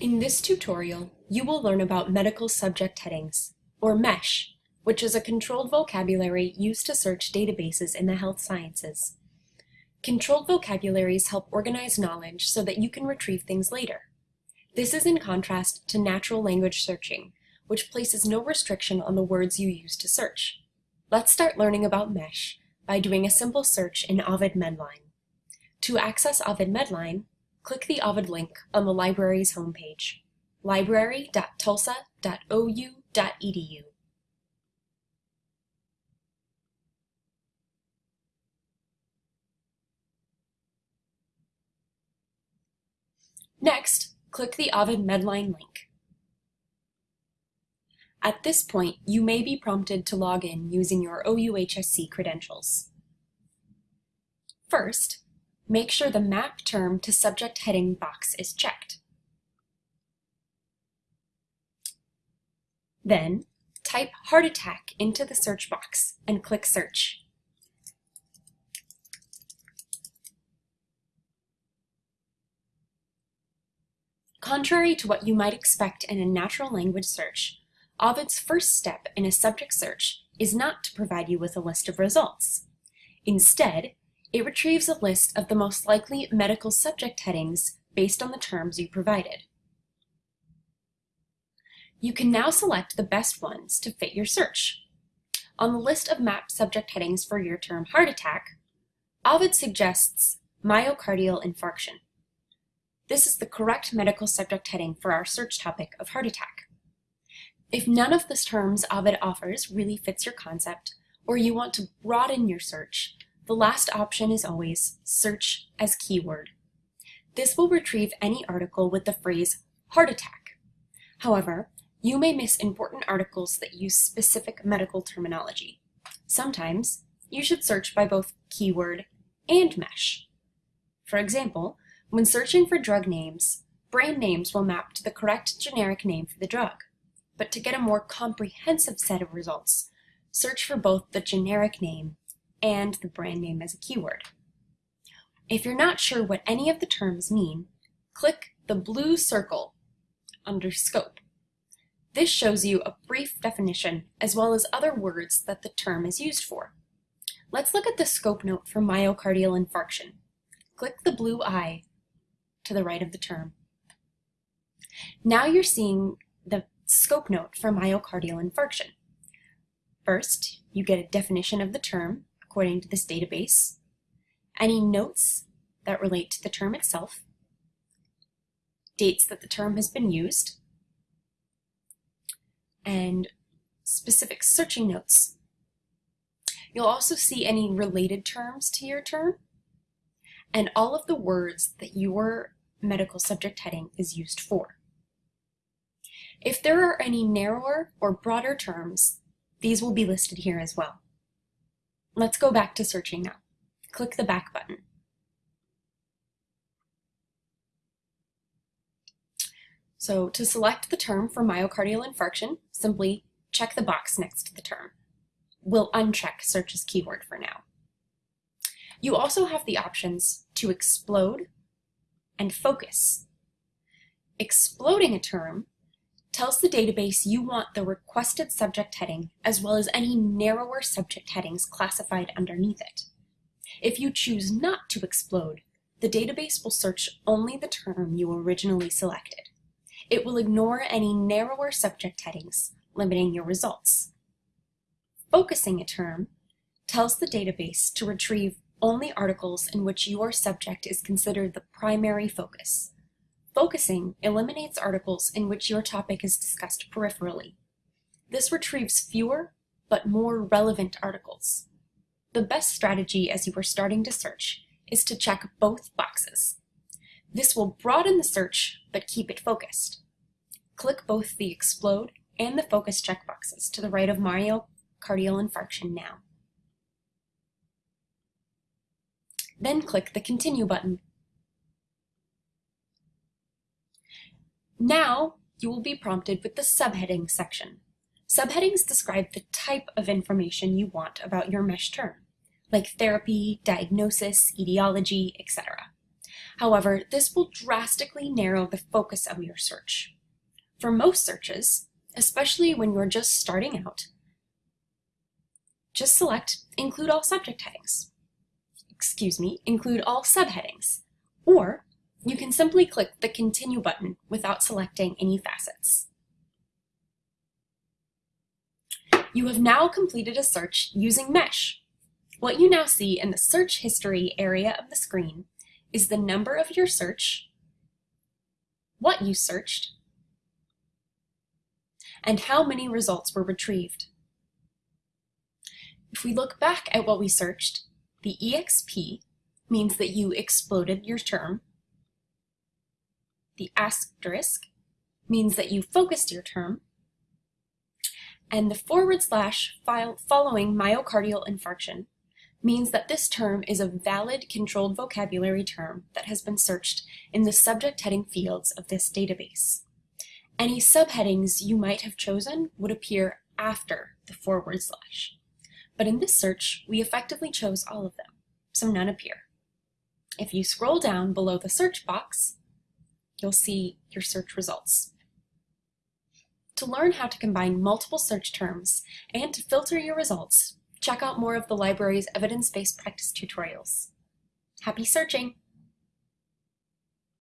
In this tutorial, you will learn about medical subject headings, or MESH, which is a controlled vocabulary used to search databases in the health sciences. Controlled vocabularies help organize knowledge so that you can retrieve things later. This is in contrast to natural language searching, which places no restriction on the words you use to search. Let's start learning about MESH by doing a simple search in Ovid Medline. To access Ovid Medline, click the Ovid link on the library's homepage, library.tulsa.ou.edu. Next, click the Ovid Medline link. At this point, you may be prompted to log in using your OUHSC credentials. First, make sure the Map Term to Subject heading box is checked. Then, type heart attack into the search box and click Search. Contrary to what you might expect in a natural language search, Ovid's first step in a subject search is not to provide you with a list of results. Instead, it retrieves a list of the most likely medical subject headings based on the terms you provided. You can now select the best ones to fit your search. On the list of map subject headings for your term heart attack, Ovid suggests myocardial infarction. This is the correct medical subject heading for our search topic of heart attack. If none of the terms Ovid offers really fits your concept, or you want to broaden your search, the last option is always search as keyword. This will retrieve any article with the phrase heart attack. However, you may miss important articles that use specific medical terminology. Sometimes, you should search by both keyword and mesh. For example, when searching for drug names, brand names will map to the correct generic name for the drug. But to get a more comprehensive set of results, search for both the generic name and the brand name as a keyword. If you're not sure what any of the terms mean, click the blue circle under Scope. This shows you a brief definition as well as other words that the term is used for. Let's look at the scope note for myocardial infarction. Click the blue eye to the right of the term. Now you're seeing the scope note for myocardial infarction. First, you get a definition of the term according to this database, any notes that relate to the term itself, dates that the term has been used, and specific searching notes. You'll also see any related terms to your term and all of the words that your medical subject heading is used for. If there are any narrower or broader terms, these will be listed here as well. Let's go back to searching now. Click the back button. So to select the term for myocardial infarction, simply check the box next to the term. We'll uncheck search as keyword for now. You also have the options to explode and focus. Exploding a term tells the database you want the requested subject heading as well as any narrower subject headings classified underneath it. If you choose not to explode, the database will search only the term you originally selected. It will ignore any narrower subject headings, limiting your results. Focusing a term tells the database to retrieve only articles in which your subject is considered the primary focus. Focusing eliminates articles in which your topic is discussed peripherally. This retrieves fewer, but more relevant articles. The best strategy as you are starting to search is to check both boxes. This will broaden the search, but keep it focused. Click both the Explode and the Focus checkboxes to the right of myocardial infarction now. Then click the Continue button. Now, you will be prompted with the subheading section. Subheadings describe the type of information you want about your mesh term, like therapy, diagnosis, etiology, etc. However, this will drastically narrow the focus of your search. For most searches, especially when you're just starting out, just select Include All Subject Headings. Excuse me, include all subheadings. Or you can simply click the Continue button without selecting any facets. You have now completed a search using Mesh. What you now see in the search history area of the screen is the number of your search, what you searched, and how many results were retrieved. If we look back at what we searched, the EXP means that you exploded your term. The asterisk means that you focused your term. And the forward slash following myocardial infarction means that this term is a valid controlled vocabulary term that has been searched in the subject heading fields of this database. Any subheadings you might have chosen would appear after the forward slash. But in this search, we effectively chose all of them, so none appear. If you scroll down below the search box, you'll see your search results. To learn how to combine multiple search terms and to filter your results, check out more of the library's evidence-based practice tutorials. Happy searching!